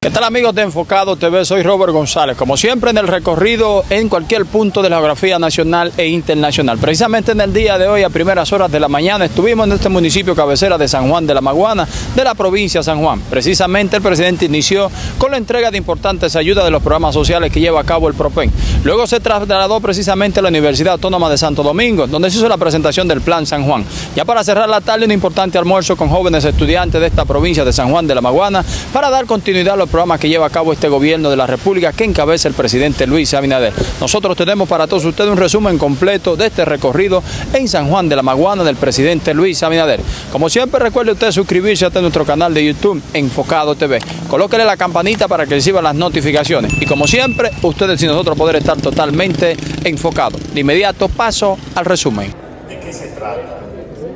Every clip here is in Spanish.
¿Qué tal amigos de Enfocado TV? Soy Robert González. Como siempre en el recorrido en cualquier punto de la geografía nacional e internacional. Precisamente en el día de hoy a primeras horas de la mañana estuvimos en este municipio cabecera de San Juan de la Maguana de la provincia de San Juan. Precisamente el presidente inició con la entrega de importantes ayudas de los programas sociales que lleva a cabo el PROPEN. Luego se trasladó precisamente a la Universidad Autónoma de Santo Domingo, donde se hizo la presentación del Plan San Juan. Ya para cerrar la tarde un importante almuerzo con jóvenes estudiantes de esta provincia de San Juan de la Maguana para dar continuidad a los programas que lleva a cabo este gobierno de la República que encabeza el presidente Luis Abinader. Nosotros tenemos para todos ustedes un resumen completo de este recorrido en San Juan de la Maguana del presidente Luis Abinader. Como siempre recuerde usted suscribirse a nuestro canal de YouTube Enfocado TV. Colóquele la campanita para que reciba las notificaciones. Y como siempre, ustedes y nosotros poder estar totalmente enfocados. De inmediato paso al resumen. ¿De qué se trata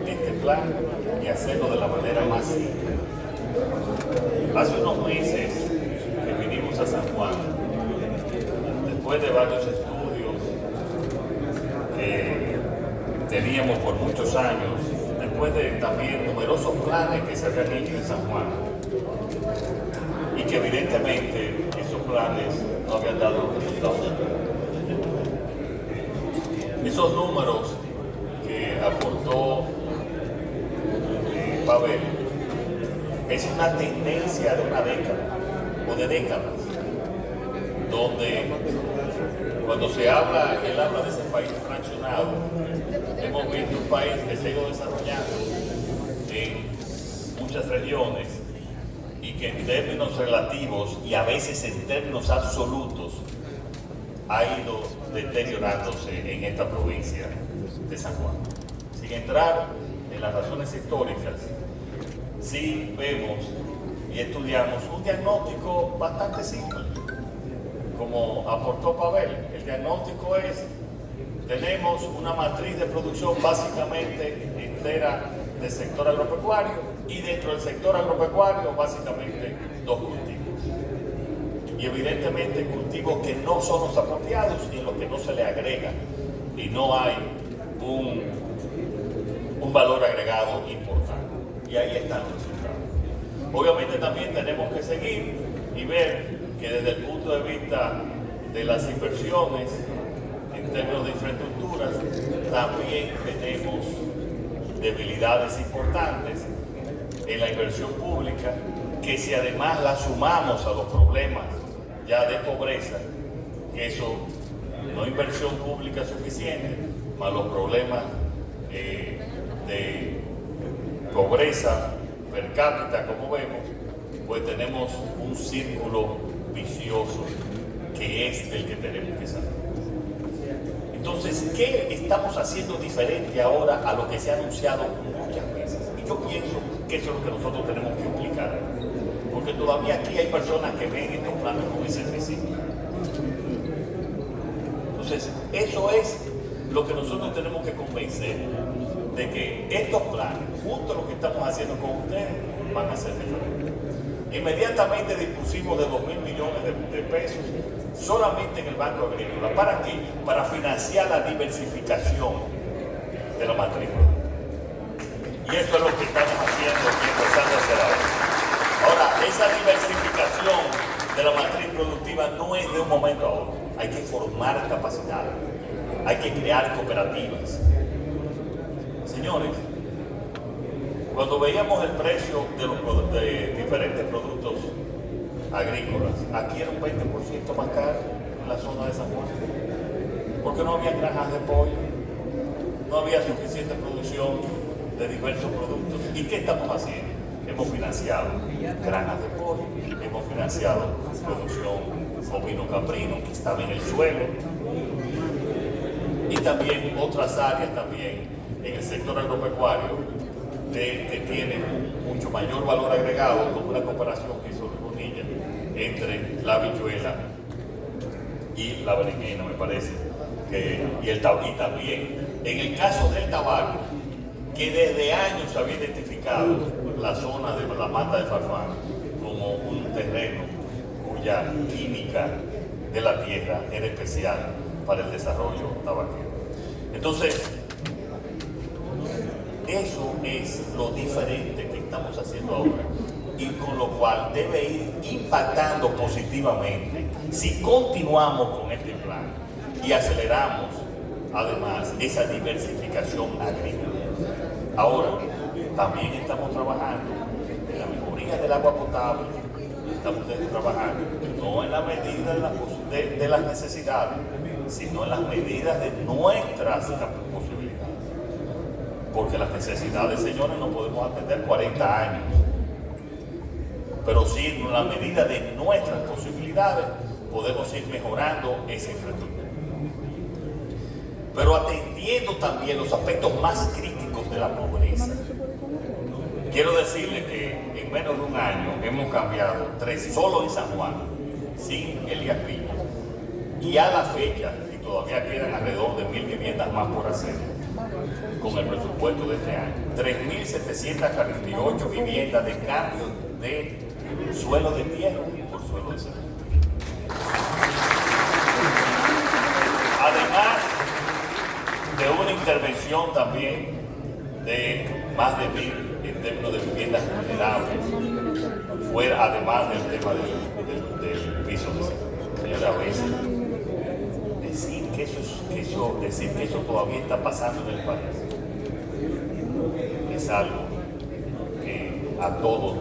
este plan y hacerlo de la manera más simple? Hace unos meses que vinimos a San Juan, después de varios estudios que teníamos por muchos años, después de también numerosos planes que se habían hecho en San Juan, y que evidentemente esos planes no habían dado resultados. Esos números que aportó eh, Pavel es una tendencia de una década o de décadas, donde cuando se habla, él habla de ese país fraccionado, hemos visto un país que se ha ido desarrollando en muchas regiones y que en términos relativos y a veces en términos absolutos ha ido deteriorándose en esta provincia de San Juan. Sin entrar en las razones históricas, sí vemos y estudiamos un diagnóstico bastante simple, como aportó Pavel. El diagnóstico es, tenemos una matriz de producción básicamente entera del sector agropecuario y dentro del sector agropecuario básicamente dos cultivos y evidentemente cultivos que no son los apropiados y los que no se le agrega y no hay un, un valor agregado importante. Y ahí están los resultados. Obviamente también tenemos que seguir y ver que desde el punto de vista de las inversiones en términos de infraestructuras, también tenemos debilidades importantes en la inversión pública, que si además la sumamos a los problemas ya de pobreza, que eso no inversión pública suficiente, más los problemas eh, de pobreza per cápita, como vemos, pues tenemos un círculo vicioso que es del que tenemos que salir. Entonces, ¿qué estamos haciendo diferente ahora a lo que se ha anunciado muchas veces? Y yo pienso que eso es lo que nosotros tenemos que implicar porque todavía aquí hay personas que ven estos planes como ese principio. Entonces, eso es lo que nosotros tenemos que convencer de que estos planes, junto a lo que estamos haciendo con ustedes, van a ser diferentes. Inmediatamente dispusimos de 2 mil millones de, pesos solamente en el Banco Agrícola. ¿Para qué? Para financiar la diversificación de la matriz Y eso es lo que estamos haciendo y empezando a hacer ahora. Ahora, esa diversificación de la matriz productiva no es de un momento a otro. Hay que formar capacidad, hay que crear cooperativas. Señores, cuando veíamos el precio de los diferentes productos agrícolas, aquí era un 20% más caro en la zona de San Juan, porque no había granjas de pollo, no había suficiente producción de diversos productos. ¿Y qué estamos haciendo? Hemos financiado granjas de pollo, hemos financiado producción ovino caprino que estaba en el suelo y también otras áreas también en el sector agropecuario que tienen mucho mayor valor agregado como una comparación que hizo Bonilla entre la habichuela y la berenjena me parece y, el, y también en el caso del tabaco que desde años había identificado la zona de la mata de Farfán como un terreno cuya química de la tierra era especial para el desarrollo tabaquero. Entonces, eso es lo diferente que estamos haciendo ahora. y con lo cual debe ir impactando positivamente si continuamos con este plan y aceleramos además esa diversificación agrícola. Ahora, también estamos trabajando en la mejoría del agua potable, estamos trabajando no en la medida de, las necesidades, sino en las medidas de nuestras posibilidades. Porque las necesidades, señores, no podemos atender 40 años. Pero sí, en la medida de nuestras posibilidades, podemos ir mejorando esa infraestructura. Pero atendiendo también los aspectos más críticos de la pobreza. Quiero decirle que en menos de un año hemos cambiado tres solo en San Juan, sin Elías Piña. Y a la fecha, todavía quedan alrededor de mil viviendas más por hacer, con el presupuesto de este año. 3.748 viviendas de cambio de suelo de tierra por suelo de cemento. Además de una intervención también de más de mil en términos de viviendas vulnerables, fuera además del tema del, piso de Señora, a eso, eso, decir que eso todavía está pasando en el país es algo que a todos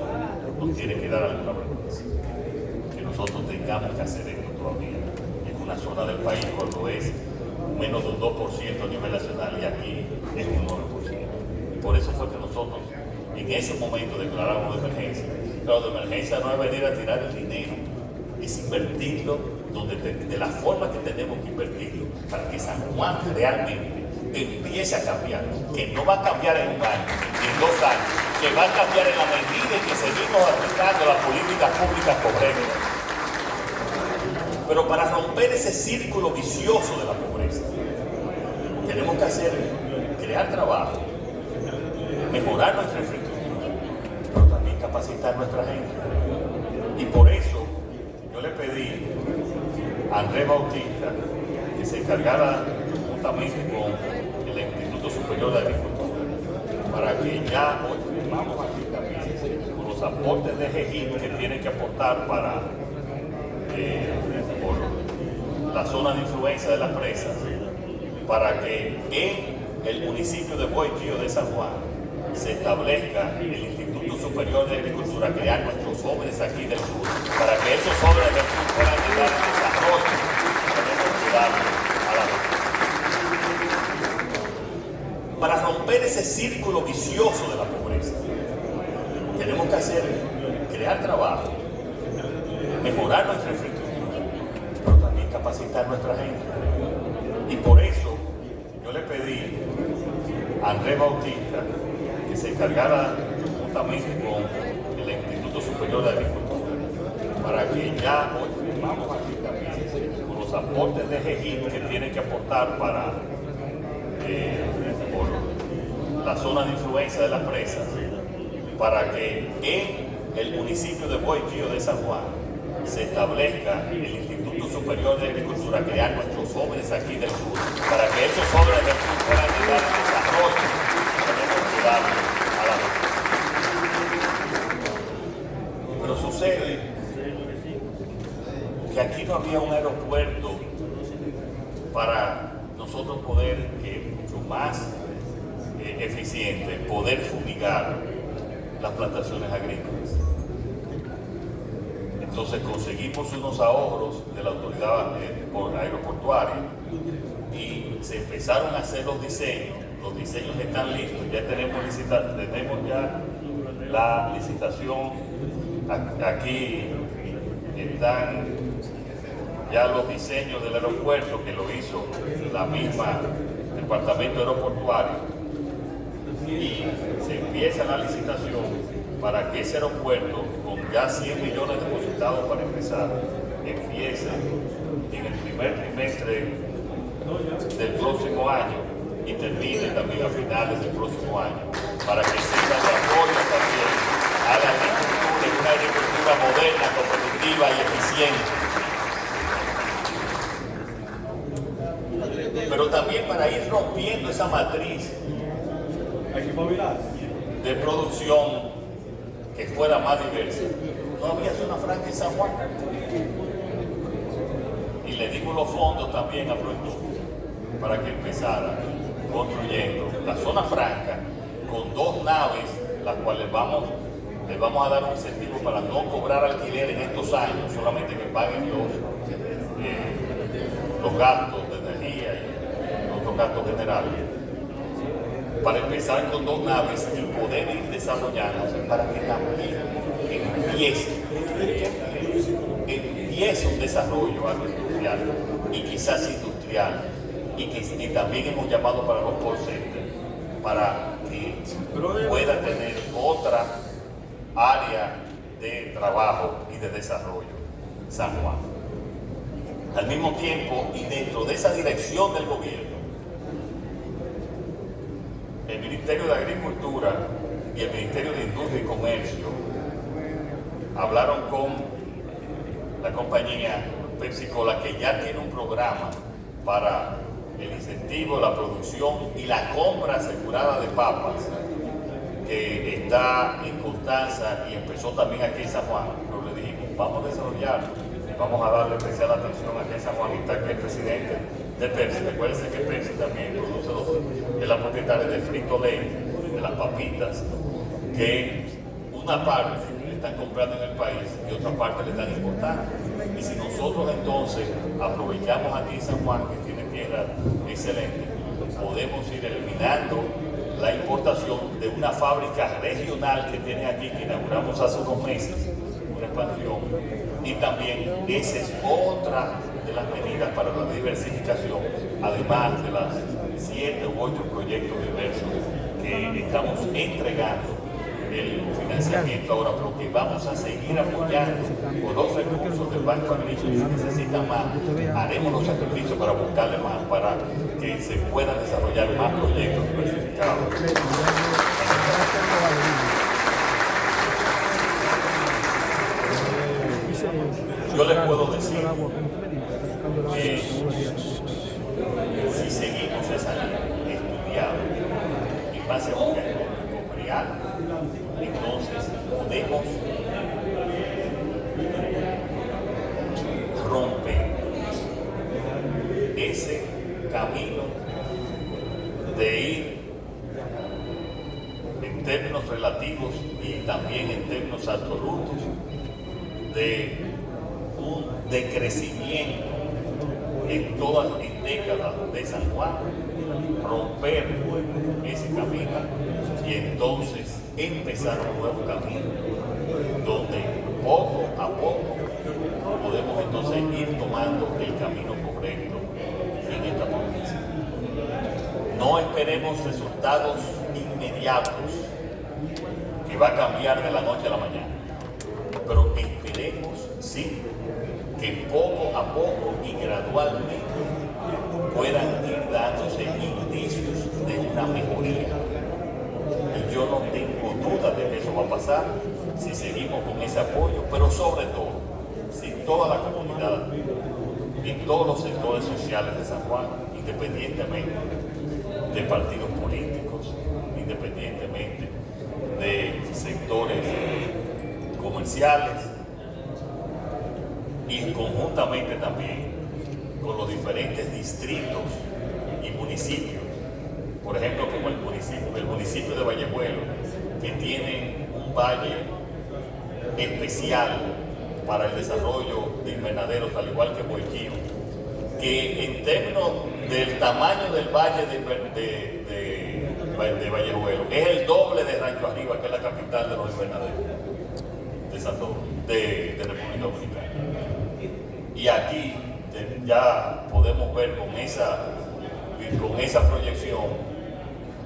nos tiene que dar alguna vergüenza. Que nosotros tengamos que hacer esto todavía en una zona del país cuando es menos de un 2% a nivel nacional y aquí es un 9%. Y por eso fue que nosotros en ese momento declaramos de emergencia. Pero de emergencia no es venir a tirar el dinero, es invertirlo donde de, la forma que tenemos que invertirlo para que San Juan realmente empiece a cambiar, que no va a cambiar en un año, en dos años, que va a cambiar en la medida en que seguimos aplicando las políticas públicas correctas. Pero para romper ese círculo vicioso de la pobreza, tenemos que hacer, crear trabajo, mejorar nuestra infraestructura, pero también capacitar nuestra gente. Y por eso yo le pedí Andrés Bautista que se encargara juntamente con el Instituto Superior de Agricultura para que ya vamos aquí también con los aportes de GEGIN que tienen que aportar para eh, por la zona de influencia de las presas para que en el municipio de Boitío de San Juan se establezca el Instituto Superior de Agricultura, crear nuestros jóvenes aquí del sur, para que esos jóvenes del sur puedan llegar desarrollo Para romper ese círculo vicioso de la pobreza, tenemos que hacer, crear trabajo, mejorar nuestra infraestructura, pero también capacitar nuestra gente. Y por eso yo le pedí a Andrés Bautista que se encargara juntamente con el Instituto Superior de Agricultura para que ya vamos aquí los aportes de GEGIN que tienen que aportar para eh, por la zona de influencia de las presas para que en el municipio de Boitío de San Juan se establezca el Instituto Superior de Agricultura, crear nuestros jóvenes aquí del sur, para que esos jóvenes del sur puedan llegar al desarrollo pero sucede que aquí no había un aeropuerto para nosotros poder, que mucho más eh, eficiente, poder fumigar las plantaciones agrícolas. Entonces conseguimos unos ahorros de la autoridad eh, aeroportuaria y se empezaron a hacer los diseños. Los diseños están listos, ya tenemos, tenemos ya la licitación, aquí están ya los diseños del aeropuerto que lo hizo la misma departamento aeroportuario. Y se empieza la licitación para que ese aeropuerto con ya 100 millones depositados para empezar empiece en el primer trimestre del próximo año y termine también a finales del próximo año, para que se apoyo también a la agricultura, una agricultura moderna, competitiva y eficiente. Pero también para ir rompiendo esa matriz de producción que fuera más diversa, no había zona franca en San Juan. Y le dimos los fondos también a Proyecto para que empezara construyendo la zona franca con dos naves, las cuales vamos, les vamos a dar un incentivo para no cobrar alquiler en estos años, solamente que paguen los, eh, gastos generales para empezar con dos naves y poder ir desarrollándose para que también empiece, empiece un desarrollo agroindustrial y quizás industrial y que también hemos llamado para los call centers para que pueda tener otra área de trabajo y de desarrollo San Juan. Al mismo tiempo y dentro de esa dirección del gobierno el Ministerio de Agricultura y el Ministerio de Industria y Comercio hablaron con la compañía Pepsi Cola que ya tiene un programa para el incentivo, la producción y la compra asegurada de papas que está en Constanza y empezó también aquí en San Juan. Pero le dijimos, vamos a desarrollarlo vamos a darle especial atención aquí en San Juan y está aquí el presidente de Pepsi. Recuérdense que Pepsi también es la propietaria de Frito Lay, de las papitas, que una parte le están comprando en el país y otra parte le están importando. Y si nosotros entonces aprovechamos aquí San Juan, que tiene tierra excelente, podemos ir eliminando la importación de una fábrica regional que tiene aquí, que inauguramos hace unos meses, una expansión, y también esa es otra las medidas para la diversificación, además de las siete u ocho proyectos diversos que estamos entregando el financiamiento ahora, pero que vamos a seguir apoyando con los recursos del Banco Agrícola. Si necesitan más, haremos los sacrificios para buscarle más, para que se puedan desarrollar más proyectos diversificados. Yo les puedo decir que si seguimos esa línea estudiando en base a un diagnóstico real, entonces podemos romper ese camino de ir en términos relativos y también en términos absolutos de un decrecimiento en todas las décadas de San Juan, romper ese camino y entonces empezar un nuevo camino donde poco a poco podemos entonces ir tomando el camino correcto en esta provincia. No esperemos resultados inmediatos que va a cambiar de la noche a la mañana, pero esperemos, sí, que poco a poco y gradualmente puedan ir dándose indicios de una mejoría. Y yo no tengo duda de que eso va a pasar si seguimos con ese apoyo, pero sobre todo, si toda la comunidad y todos los sectores sociales de San Juan, independientemente de partidos políticos, independientemente de sectores comerciales, y conjuntamente también con los diferentes distritos y municipios. Por ejemplo, como el municipio, el municipio de Vallejuelo, que tiene un valle especial para el desarrollo de invernaderos, al igual que Boiquío, que en términos del tamaño del valle de, de, Vallejuelo, es el doble de Rancho Arriba, que es la capital de los invernaderos de, Santo, de República Dominicana. Y aquí ya podemos ver con esa, con esa proyección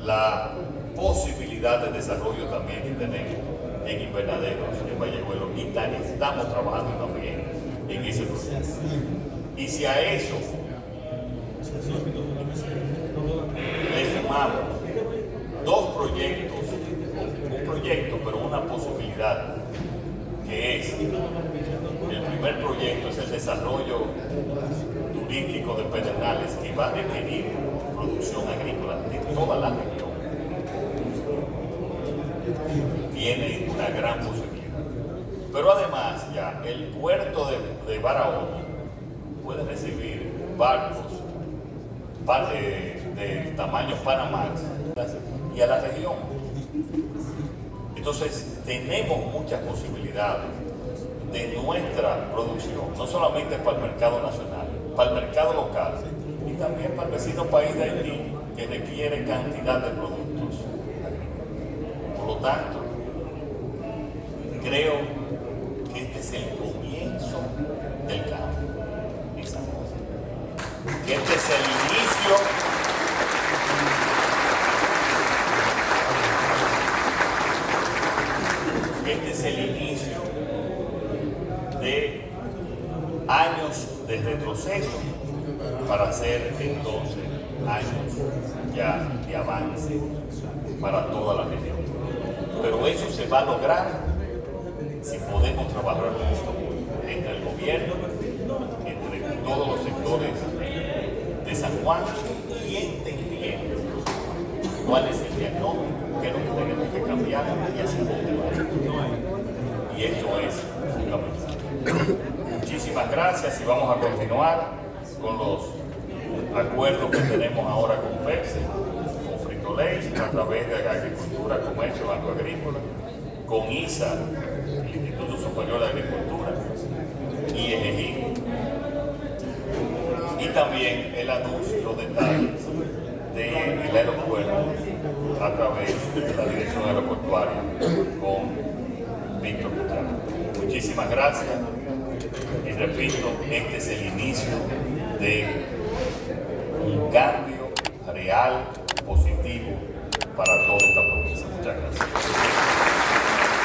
la posibilidad de desarrollo también que tenemos en invernaderos en Vallejuelo y estamos trabajando también en ese proceso. Y si a eso le sumamos dos proyectos, un proyecto pero una posibilidad que es el primer proyecto es el desarrollo turístico de Pedernales que va a requerir producción agrícola de toda la región. tiene una gran posibilidad. Pero además ya el puerto de, de Barahona puede recibir barcos de, de tamaño Panamax y a la región. Entonces tenemos muchas posibilidades de nuestra producción, no solamente para el mercado nacional, para el mercado local y también para el vecino país de Haití, que requiere cantidad de productos. Por lo tanto, creo que este es el comienzo del cambio Que este es el inicio este es el inicio de años de retroceso hacer entonces años ya de avance para toda la región. Pero eso se va a lograr si podemos trabajar juntos entre el gobierno, entre todos los sectores de San Juan y entendiendo cuál es el diagnóstico, qué es lo que tenemos que cambiar y hacia dónde vamos. Y eso es fundamental. Muchísimas gracias y vamos a continuar con los acuerdos que tenemos ahora con Pepsi, con Frito Ley, a través de Agricultura, Comercio, Banco Agrícola, con ISA, el Instituto Superior de Agricultura, y EGI. Y también el anuncio, los detalles del aeropuerto a través de la Dirección Aeroportuaria con Víctor Cuchara. Muchísimas gracias y repito, este es el inicio de un cambio real, positivo para toda esta provincia. Muchas gracias.